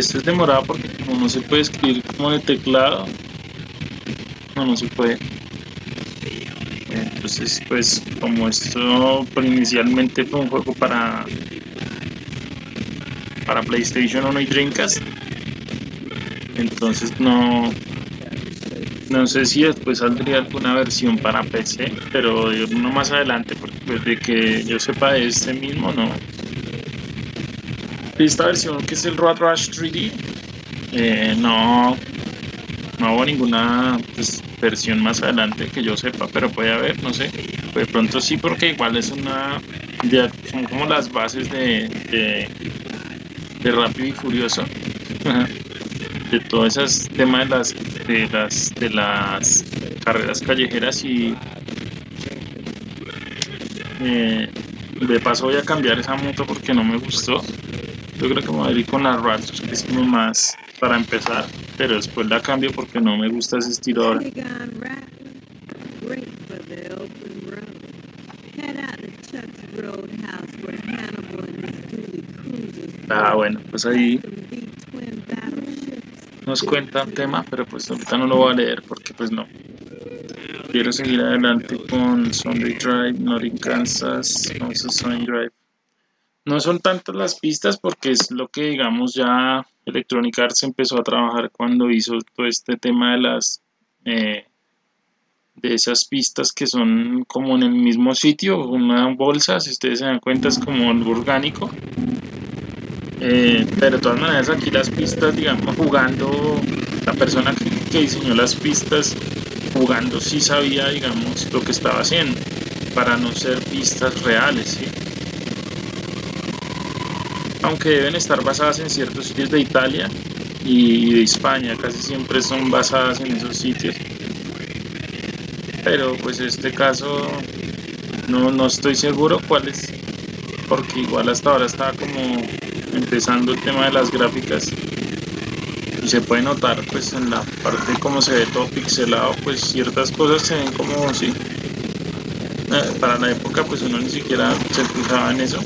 Esto es demorado porque como no se puede escribir como de teclado, no, no se puede. Entonces, pues como esto pues, inicialmente fue un juego para para PlayStation 1 y Dreamcast, entonces no no sé si después saldría alguna versión para PC, pero no más adelante, porque pues de que yo sepa de este mismo no. Esta versión que es el Road Rush 3D, eh, no, no hubo ninguna pues, versión más adelante que yo sepa, pero puede haber, no sé. De pronto sí, porque igual es una. son como las bases de, de, Rápido y Furioso. de todos esos temas de las, de las, de las carreras callejeras y. Eh, de paso voy a cambiar esa moto porque no me gustó. Yo creo que me voy a ir con la Ratchet, que es como más para empezar, pero después la cambio porque no me gusta ese estilo ahora. Ah, bueno, pues ahí nos cuenta un tema, pero pues ahorita no lo voy a leer porque pues no. Quiero seguir adelante con Sunday Drive, Not in Kansas, no Sunday Drive. No son tantas las pistas porque es lo que digamos ya Electronic Arts empezó a trabajar cuando hizo todo este tema de las eh, de esas pistas que son como en el mismo sitio, una bolsa, si ustedes se dan cuenta es como algo orgánico. Eh, pero de todas maneras aquí las pistas, digamos, jugando, la persona que, que diseñó las pistas jugando sí sabía, digamos, lo que estaba haciendo, para no ser pistas reales, ¿sí? Aunque deben estar basadas en ciertos sitios de Italia y de España, casi siempre son basadas en esos sitios. Pero pues este caso no, no estoy seguro cuál es, porque igual hasta ahora estaba como empezando el tema de las gráficas y se puede notar pues en la parte como se ve todo pixelado pues ciertas cosas se ven como si eh, para la época pues uno ni siquiera se fijaba en eso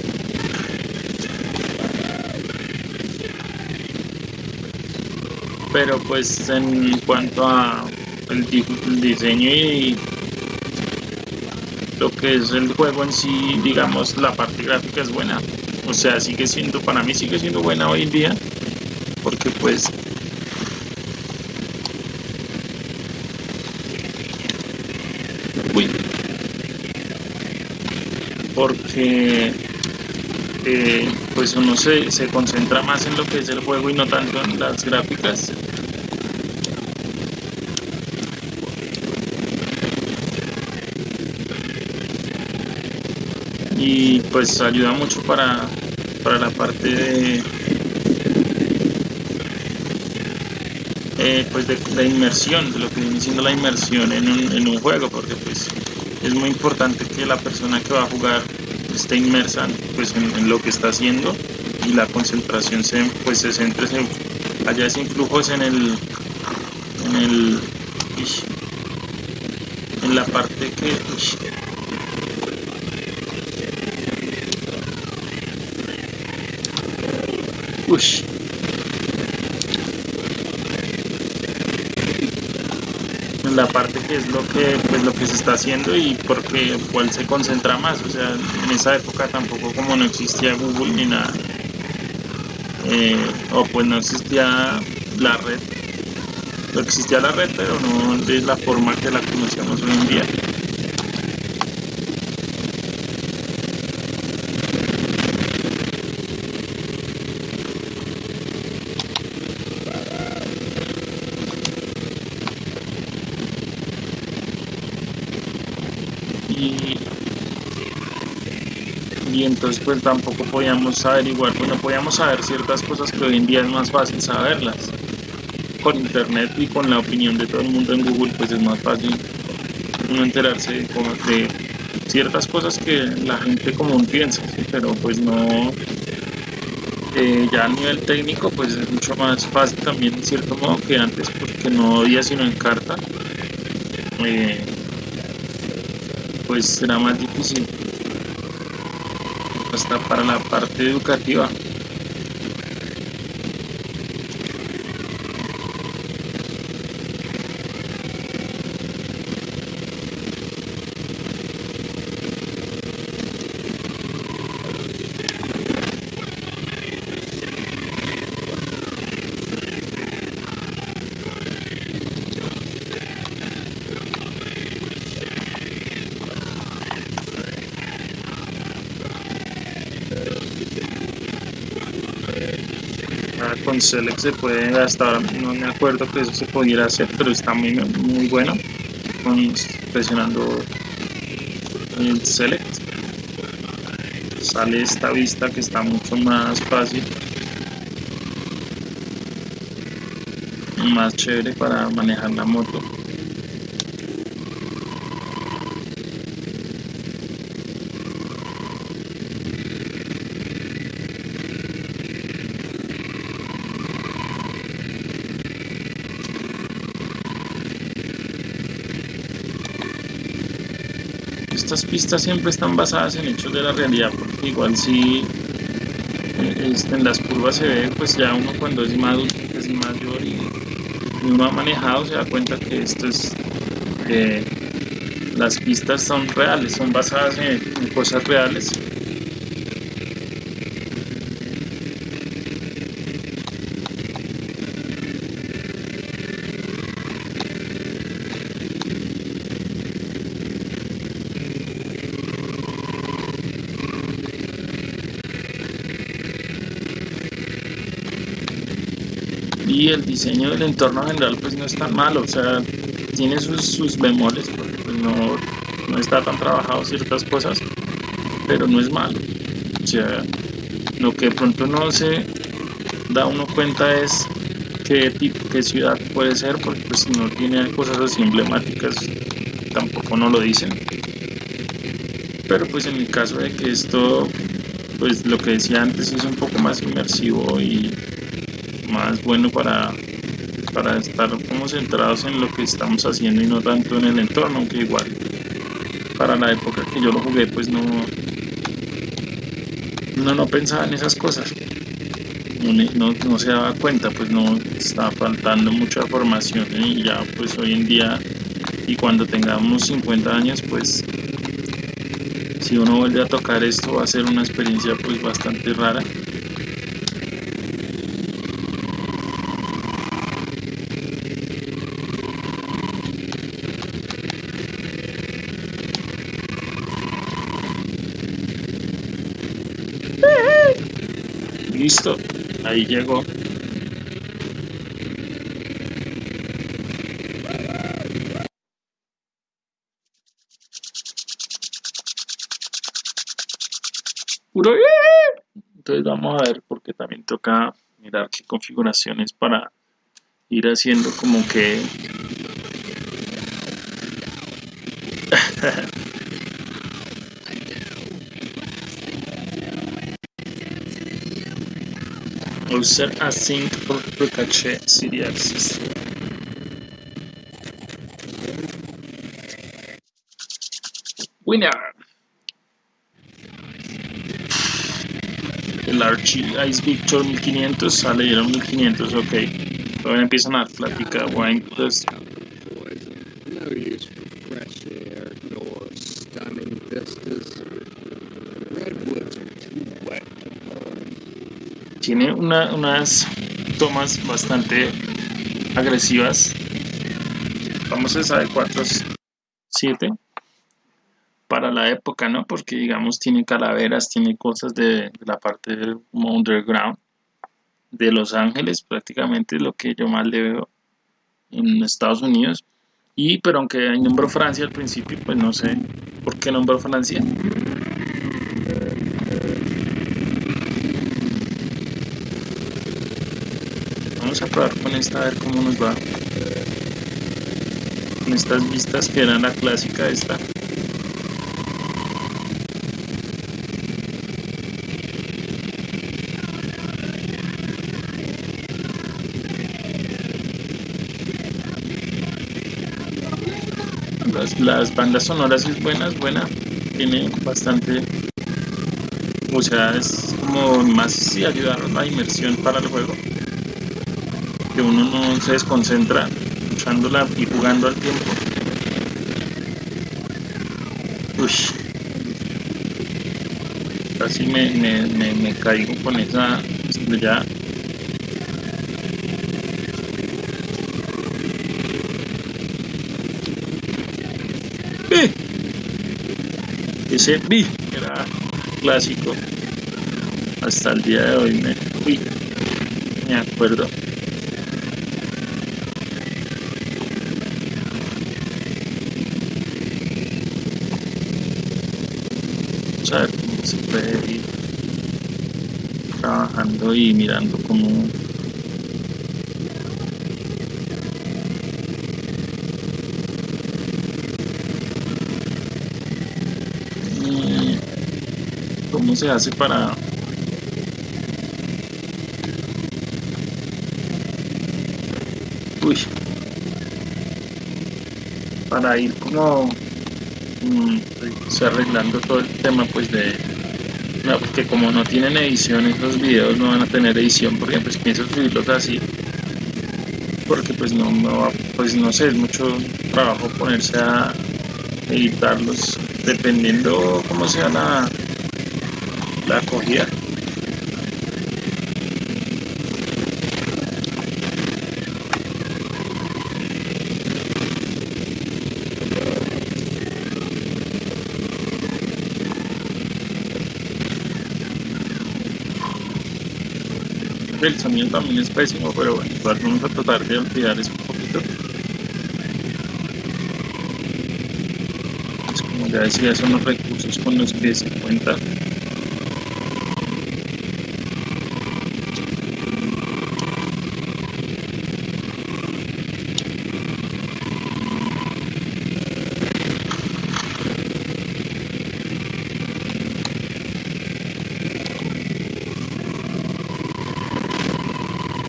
pero pues en cuanto a el, diseño y lo que es el juego en sí, digamos, la parte gráfica es buena. O sea, sigue siendo, para mí sigue siendo buena hoy en día, porque pues Uy. Porque eh, pues uno se, se concentra más en lo que es el juego y no tanto en las gráficas. y pues ayuda mucho para, para la parte de eh, pues de la inmersión de lo que viene siendo la inmersión en un, en un juego porque pues es muy importante que la persona que va a jugar esté inmersa pues en, lo que está haciendo y la concentración se pues se centre en, allá es en el en el en la parte que. La parte que es lo que pues lo que se está haciendo y porque cuál se concentra más. O sea en esa época tampoco como no existía Google ni nada. Eh, o pues no existía la red. No existía la red pero no de la forma que la conocemos hoy en día y entonces pues tampoco podíamos averiguar, bueno, podíamos saber ciertas cosas que hoy en día es más fácil saberlas. Con internet y con la opinión de todo el mundo en Google pues es más fácil uno enterarse de, ciertas cosas que la gente común piensa, pero pues no, eh, ya a nivel técnico pues es mucho más fácil también en cierto modo que antes porque no había sino en carta. Eh, pues será más difícil hasta para la parte educativa con Select se puede, hasta ahora no me acuerdo que eso se pudiera hacer, pero está muy, muy bueno con, presionando el Select sale esta vista que está mucho más fácil más chévere para manejar la moto estas pistas siempre están basadas en hechos de la realidad, porque igual si eh, este, en las curvas se ve, pues ya uno cuando es más es mayor y, uno ha manejado, se da cuenta que esto es, las pistas son reales, son basadas en cosas reales y el diseño del entorno general pues no es tan malo, o sea, tiene sus, sus bemoles, porque pues, no, no está tan trabajado ciertas cosas, pero no es malo. O sea, lo que de pronto no se da uno cuenta es qué tipo, qué ciudad puede ser, porque pues si no tiene cosas así emblemáticas, tampoco no lo dicen. Pero pues en el caso de que esto, pues lo que decía antes es un poco más inmersivo y más bueno para, para estar como centrados en lo que estamos haciendo y no tanto en el entorno, aunque igual para la época que yo lo jugué pues no, no, no pensaba en esas cosas. No, no, se daba cuenta, pues no estaba faltando mucha formación y ya pues hoy en día y cuando tengamos 50 años pues si uno vuelve a tocar esto va a ser una experiencia pues bastante rara Listo, ahí llegó. Entonces vamos a ver porque también toca mirar qué configuraciones para ir haciendo como que User async for precache CD. Winner. El Archie Ice Victor 1500 sale y era 1500, ok. Todavía empiezan a platicar wine plus. Tiene unas tomas bastante agresivas. Vamos a esa de 7 para la época no porque digamos tiene calaveras tiene cosas de, la parte del underground de Los Ángeles prácticamente lo que yo más le veo en Estados Unidos. Y pero aunque nombró Francia al principio pues no sé por qué nombró Francia a probar con esta a ver cómo nos va. Con estas vistas que eran la clásica esta. Las, las bandas sonoras es buena, es buena. Tiene bastante o sea es como más si ayudar a la inmersión para el juego que uno no se desconcentra usándola y jugando al tiempo. Uy. Casi me, me, me, caigo con esa estrella. ¡Eh! Ese B era clásico hasta el día de hoy. Me, uy. me acuerdo. Se puede ir trabajando y mirando cómo cómo se hace para uy. Para ir como arreglando todo el tema pues de no, porque como no tienen edición esos videos no van a tener edición porque pues pienso subirlos así porque pues no, no pues no sé es mucho trabajo ponerse a editarlos dependiendo cómo sea la la acogida. El sonido también es pésimo, pero bueno, igual vamos a tratar de olvidar eso un poquito. Pues como ya decía, son los recursos con los que se cuenta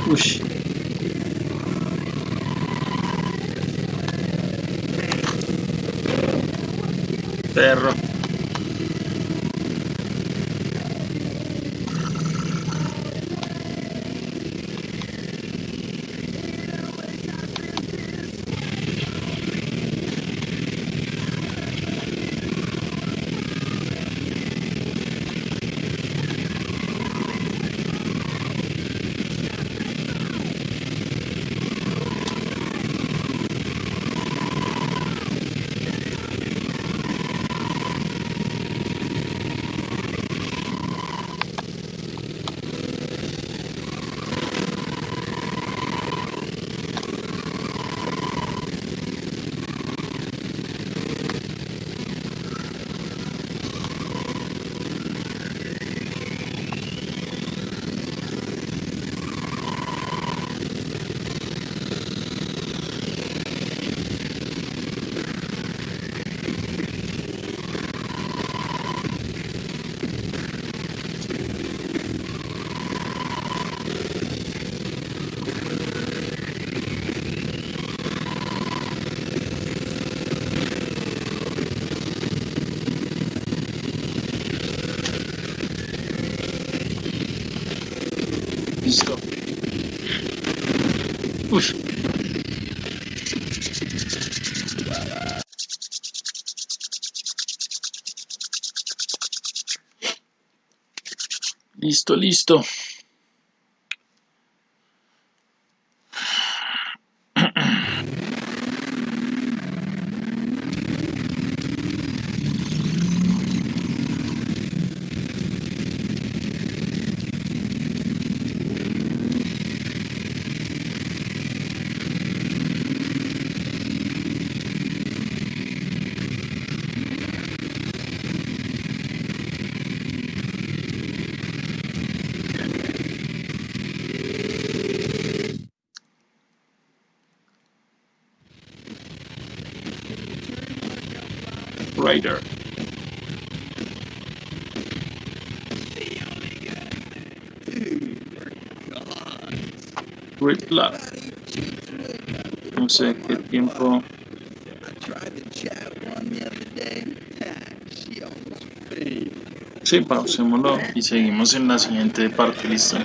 Uy. Perro. Listo. Uy. Listo, listo. Great Luck. No sé qué tiempo. Sí, pausémoslo y seguimos en la siguiente parte, listo.